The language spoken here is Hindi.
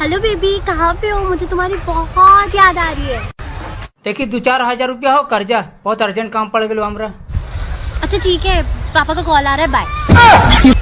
हेलो बेबी कहाँ पे हो? मुझे तुम्हारी बहुत याद आ रही है। देखिए दो चार हज़ार रुपया हो कर्जा बहुत अर्जेंट काम पड़ गया हमरा अच्छा ठीक है। पापा का कॉल आ रहा है बाय